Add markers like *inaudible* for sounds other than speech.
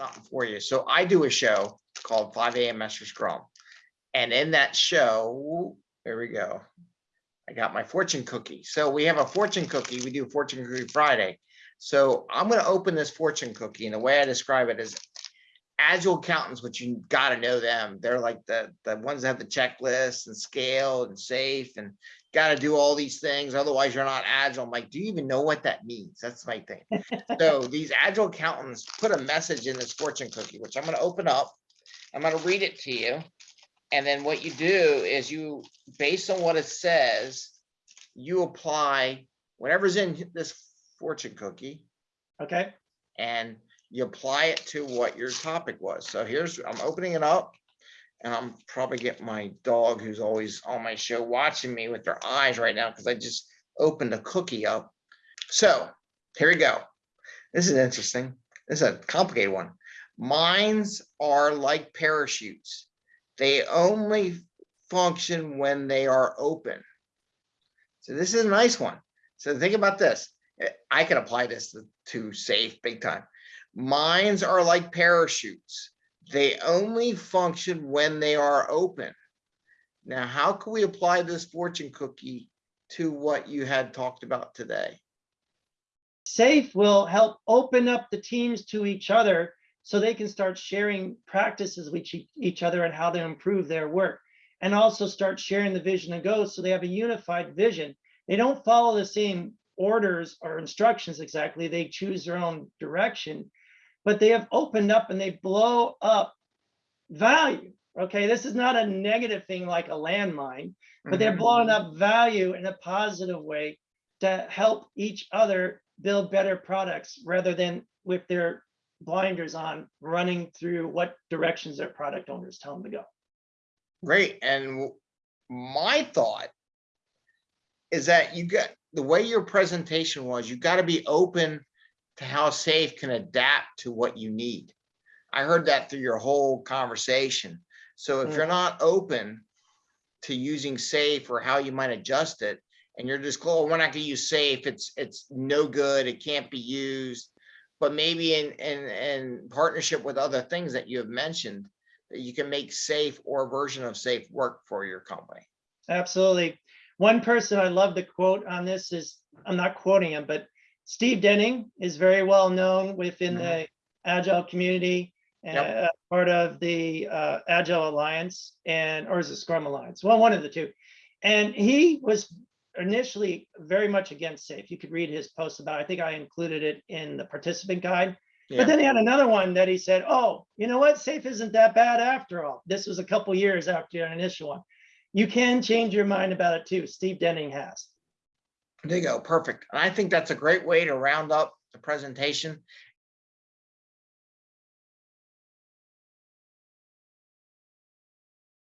something for you. So I do a show called five AM Master Scrum. And in that show, there we go. I got my fortune cookie. So we have a fortune cookie. We do fortune cookie Friday. So I'm gonna open this fortune cookie and the way I describe it is agile accountants, which you gotta know them. They're like the, the ones that have the checklist and scale and safe and gotta do all these things. Otherwise you're not agile. I'm like, do you even know what that means? That's my thing. So *laughs* these agile accountants put a message in this fortune cookie, which I'm gonna open up. I'm gonna read it to you. And then what you do is you, based on what it says, you apply whatever's in this fortune cookie Okay, and you apply it to what your topic was. So here's, I'm opening it up. And I'm probably getting my dog who's always on my show watching me with their eyes right now because I just opened a cookie up. So here we go. This is interesting. This is a complicated one. Mines are like parachutes. They only function when they are open. So this is a nice one. So think about this. I can apply this to, to safe big time. Mines are like parachutes. They only function when they are open. Now, how can we apply this fortune cookie to what you had talked about today? SAFE will help open up the teams to each other so they can start sharing practices with each other and how they improve their work. And also start sharing the vision and goals so they have a unified vision. They don't follow the same orders or instructions exactly. They choose their own direction. But they have opened up and they blow up value. Okay, this is not a negative thing like a landmine, but they're Mhm. blowing up value in a positive way to help each other build better products rather than with their blinders on running through what directions their product owners tell them to go. Great, and my thought is that you got, the way your presentation was, you gotta be open to how safe can adapt to what you need. I heard that through your whole conversation. So if mm. you're not open to using safe or how you might adjust it, and you're just, oh, we're not gonna use safe, it's, it's no good, it can't be used. But maybe in, in, in partnership with other things that you have mentioned, that you can make safe or a version of safe work for your company. Absolutely. One person I love the quote on this is, I'm not quoting him, but Steve Denning is very well known within Mhm. the Agile community. Yep. uh, part of the uh, Agile Alliance and, or is it Scrum Alliance? Well, one of the two. And he was initially very much against SAFE. You could read his post about, it. I think I included it in the participant guide. Yeah. But then he had another one that he said, oh, you know what? Safe isn't that bad after all. This was a couple years after an initial one. You can change your mind about it too. Steve Denning has. There you go, perfect. And I think that's a great way to round up the presentation.